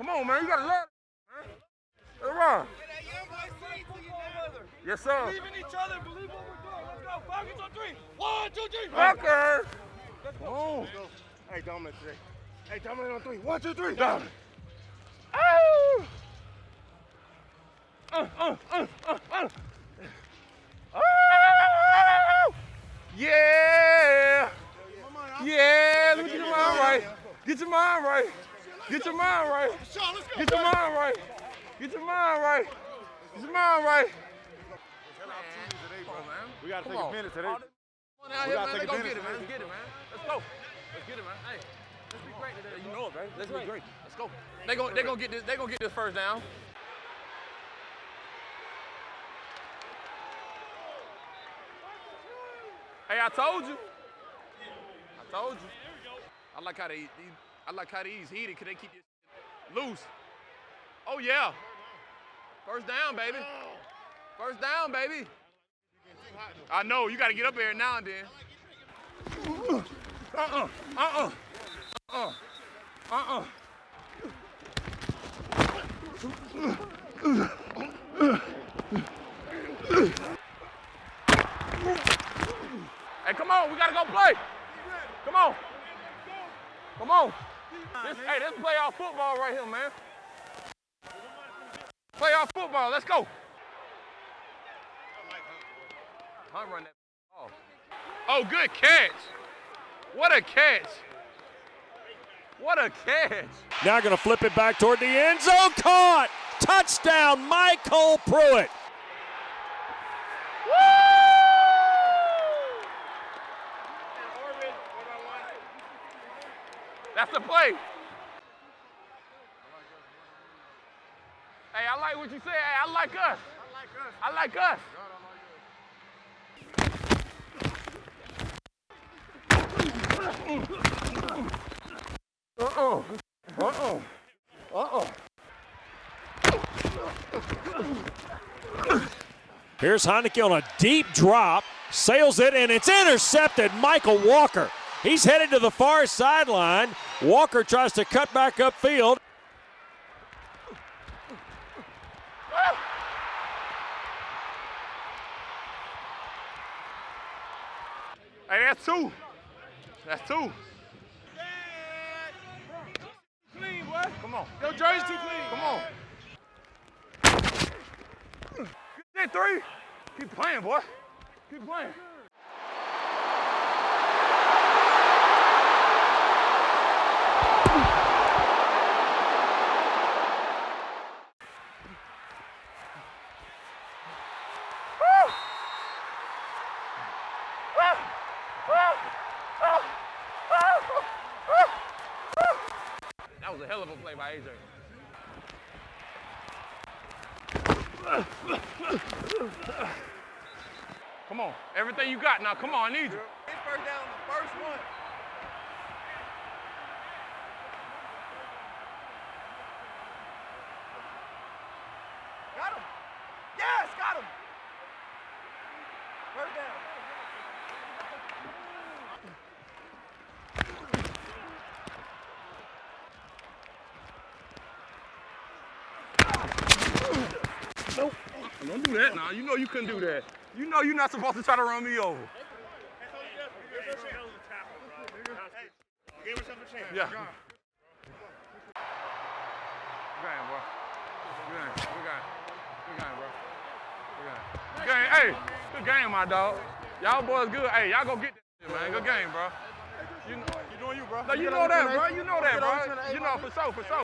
man. You gotta love it, man. Come on. Yes, sir. Believe in each other. Believe what we're doing. Let's go. Falcons on three. One, two, three. Okay. Oh. Hey, Dominic today. Hey, Dominic on three. One, two, three. Down. Oh. Uh, uh, uh, uh, uh. Oh. Yeah. Yeah. Look, get your mind right. Get your mind right. Get your mind right. Sean, let's go. Get your mind right. Get your mind right. Get your mind right. We gotta take a minute today. All this out We gotta take Let's go get it, man. Let's get it, man. Let's go. Let's get it, man. Hey, let's be great today. You know it, man. Let's be great. Let's go. They gon' they gonna get this. They gonna get this first down. Hey, I told you. I told you. I like how they, they I like how these heated. Cause they keep this loose. Oh yeah. First down, baby. First down, baby. I know, you gotta get up there now and then. Uh-uh, uh-uh, uh-uh, uh-uh. Hey, come on, we gotta go play. Come on. Come on. This, hey, this is playoff football right here, man. Playoff football, let's go. Hunt run that ball. Oh, good catch. What a catch. What a catch. Now going to flip it back toward the end zone. Caught! Touchdown, MyCole Pruitt. That's the play. Hey, I like what you said. Hey, I like us. I like us. Uh-uh. Uh-uh. Uh-uh. Here's Heinicke on a deep drop, sails it, and it's intercepted. Mykal Walker. He's headed to the far sideline. Walker tries to cut back upfield. Hey, that's two. That's two. Clean, boy. Come on. Your jersey too clean. Come on. Get three. Keep playing, boy. Keep playing. Play by AJ. Come on, everything you got now. Come on, I need you. His first down, first one. Got him. Yes, got him. First down. Don't do that now. You know you couldn't do that. You know you're not supposed to try to run me over. Give yourself a chance. Yeah. Good game, bro. Good game. Good game. Good game, bro. Good game. Good game. Hey, good game, my dog. Y'all boys good. Hey, y'all go get that shit, man. Good game, bro. You know, You doing you, bro? no, you know that, bro. You know that, Get on the bro. You know for sure, for sure.